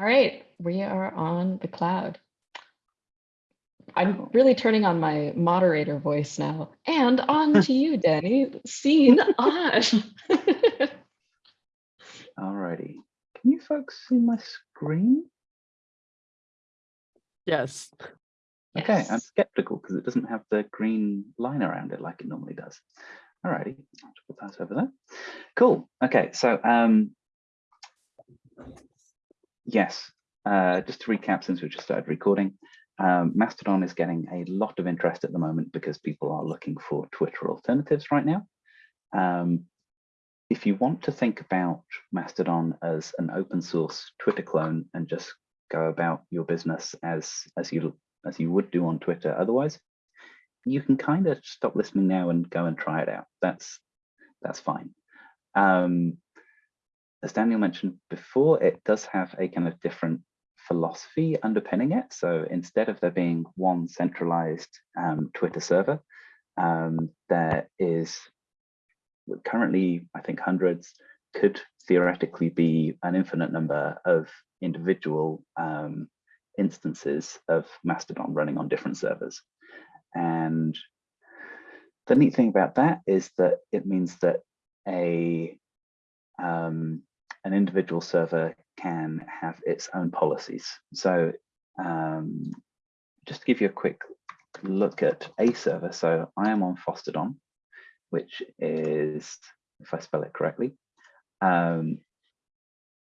All right, we are on the cloud. I'm really turning on my moderator voice now and on to you, Danny. Scene on. Alrighty. Can you folks see my screen? Yes. Okay, I'm skeptical because it doesn't have the green line around it like it normally does. Alrighty, I'll put that over there. Cool. Okay, so um, yes, uh, just to recap, since we just started recording, um, Mastodon is getting a lot of interest at the moment because people are looking for Twitter alternatives right now. Um, if you want to think about Mastodon as an open source Twitter clone and just go about your business as as you as you would do on Twitter otherwise, you can kind of stop listening now and go and try it out. That's that's fine. Um, as Daniel mentioned before, it does have a kind of different philosophy underpinning it. So instead of there being one centralized um, Twitter server, um, there is currently, I think hundreds, could theoretically be an infinite number of individual um, instances of Mastodon running on different servers. And the neat thing about that is that it means that a um, an individual server can have its own policies. So um, just to give you a quick look at a server. So I am on Fosstodon, which is, if I spell it correctly, um,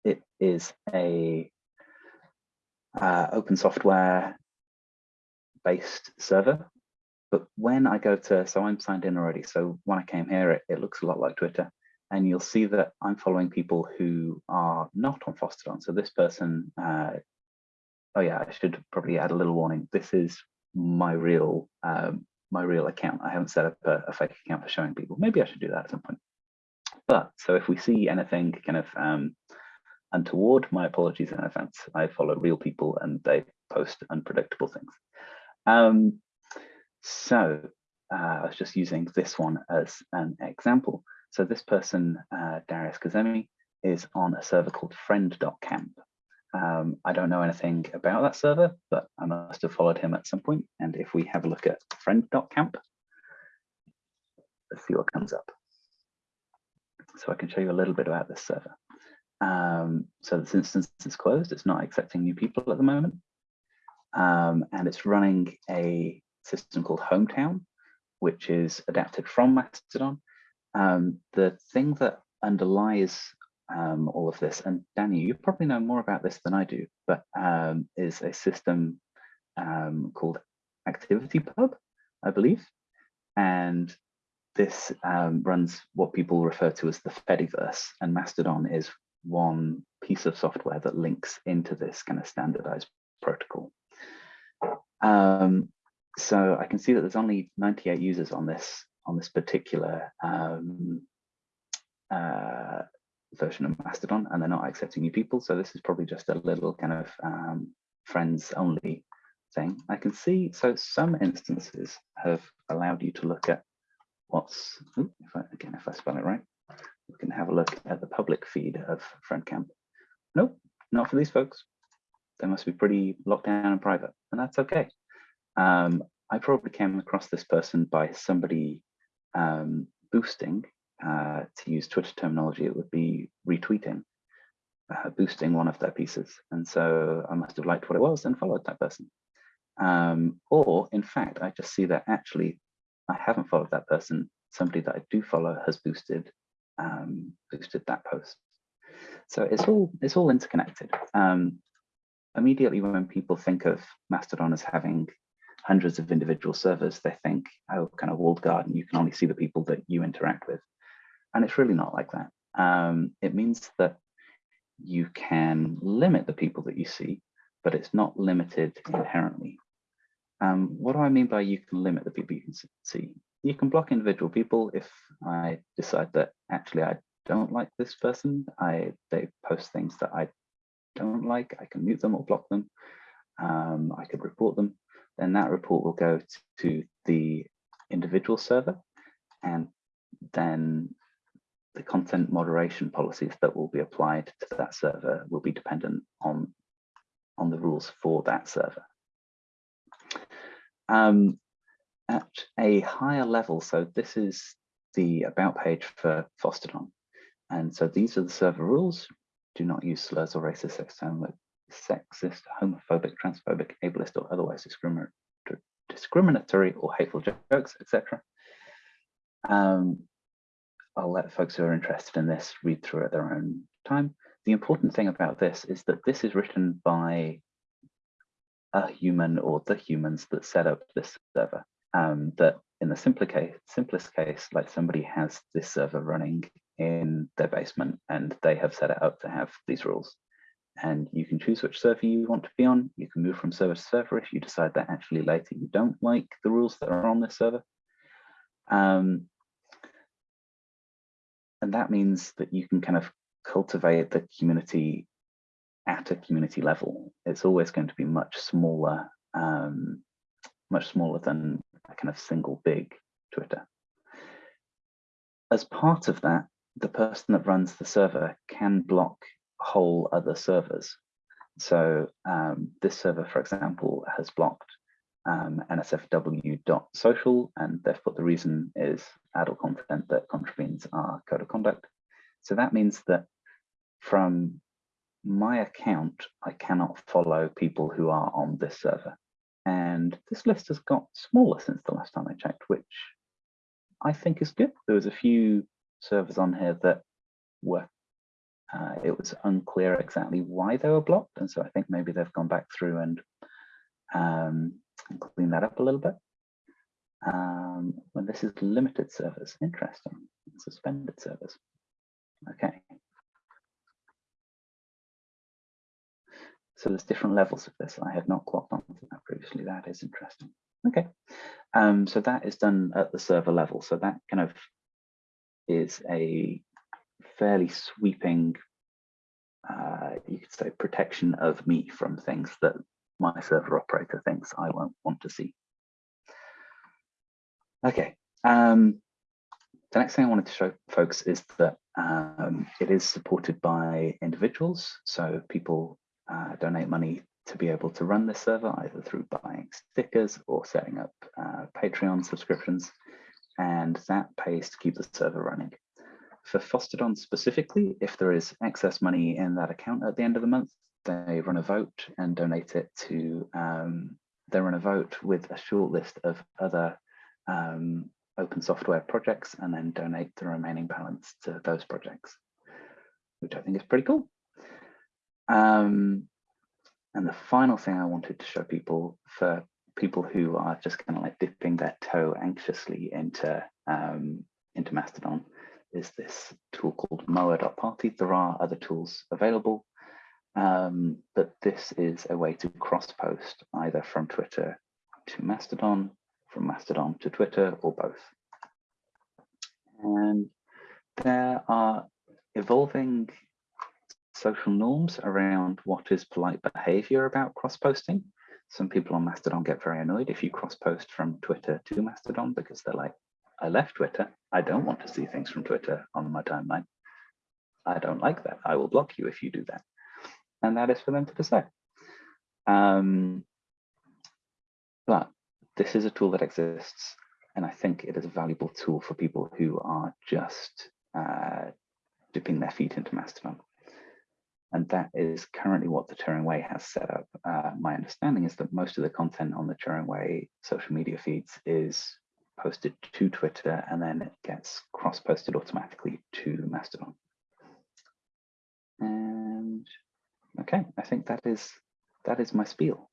it is a uh, open software based server. But when I go to, so I'm signed in already. So when I came here, it, it looks a lot like Twitter. And you'll see that I'm following people who are not on Fosstodon. So this person, uh, oh yeah, I should probably add a little warning. This is my real um, my real account. I haven't set up a, a, fake account for showing people. Maybe I should do that at some point. But so if we see anything kind of um, untoward, my apologies in advance. I follow real people and they post unpredictable things. Um, so uh, I was just using this one as an example. So this person, uh, Darius Kazemi, is on a server called friend.camp. Um, I don't know anything about that server, but I must have followed him at some point. And if we have a look at friend.camp, let's see what comes up. So I can show you a little bit about this server. Um, so this instance is closed. It's not accepting new people at the moment. Um, and it's running a system called Hometown, which is adapted from Mastodon. Um, the thing that underlies um, all of this, and Danny, you probably know more about this than I do, but um, is a system um, called ActivityPub, I believe. And this um, runs what people refer to as the Fediverse, and Mastodon is one piece of software that links into this kind of standardized protocol. Um, so I can see that there's only 98 users on this on this particular um, uh, version of Mastodon, and they're not accepting new people. So this is probably just a little kind of um, friends only thing. I can see, so some instances have allowed you to look at what's, if I, again, if I spell it right, we can have a look at the public feed of FriendCamp. Nope, not for these folks. They must be pretty locked down and private, and that's okay. Um, I probably came across this person by somebody um, boosting, uh, to use Twitter terminology, it would be retweeting, uh, boosting one of their pieces. And so I must have liked what it was and followed that person. Um, or in fact, I just see that actually I haven't followed that person. Somebody that I do follow has boosted um, boosted that post. So it's all it's all interconnected. Um, immediately when people think of Mastodon as having hundreds of individual servers, they think, oh, kind of walled garden, you can only see the people that you interact with. And it's really not like that. Um, it means that you can limit the people that you see, but it's not limited inherently. Um, what do I mean by you can limit the people you can see? You can block individual people if I decide that actually I don't like this person. I they post things that I don't like. I can mute them or block them. Um, I could report them. Then that report will go to the individual server, and then the content moderation policies that will be applied to that server will be dependent on on the rules for that server. Um, at a higher level, so this is the about page for Fosstodon. And so these are the server rules. Do not use slurs or racist, sexist, homophobic, transphobic, ableist, or otherwise discriminatory, or hateful jokes, etc. Um, I'll let folks who are interested in this read through at their own time. The important thing about this is that this is written by a human or the humans that set up this server. Um, that in the simpler case, simplest case, like somebody has this server running in their basement and they have set it up to have these rules. And you can choose which server you want to be on. You can move from server to server if you decide that actually later you don't like the rules that are on this server. Um, and that means that you can kind of cultivate the community at a community level. It's always going to be much smaller, um, much smaller than a kind of single big Twitter. As part of that, the person that runs the server can block whole other servers. So um, this server, for example, has blocked um, nsfw.social, and therefore the reason is adult content that contravenes our code of conduct. So that means that from my account, I cannot follow people who are on this server. And this list has got smaller since the last time I checked, which I think is good. There was a few servers on here that were, uh, it was unclear exactly why they were blocked. And so I think maybe they've gone back through and, um, and cleaned that up a little bit. Um, this is limited service, interesting, suspended service. Okay. So there's different levels of this. I had not clocked onto that previously. That is interesting. Okay. Um, so that is done at the server level. So that kind of is a fairly sweeping, uh, you could say, protection of me from things that my server operator thinks I won't want to see. Okay. Um, the next thing I wanted to show folks is that um, it is supported by individuals. So people uh, donate money to be able to run this server, either through buying stickers or setting up uh, Patreon subscriptions, and that pays to keep the server running. For Fosstodon specifically, if there is excess money in that account at the end of the month, they run a vote and donate it to, um, they run a vote with a short list of other um, open software projects and then donate the remaining balance to those projects, which I think is pretty cool. Um, and the final thing I wanted to show people for people who are just kind of like dipping their toe anxiously into um, into Mastodon is this tool called moa.party. There are other tools available, um, but this is a way to cross post either from Twitter to Mastodon, from Mastodon to Twitter, or both. And there are evolving social norms around what is polite behavior about cross-posting. Some people on Mastodon get very annoyed if you cross-post from Twitter to Mastodon because they're like, I left Twitter. I don't want to see things from Twitter on my timeline. I don't like that. I will block you if you do that. And that is for them to decide. Um, but this is a tool that exists. And I think it is a valuable tool for people who are just uh, dipping their feet into Mastodon. And that is currently what the Turing Way has set up. Uh, my understanding is that most of the content on the Turing Way social media feeds is posted to Twitter and then it gets cross-posted automatically to Mastodon. And okay, I think that is that is my spiel.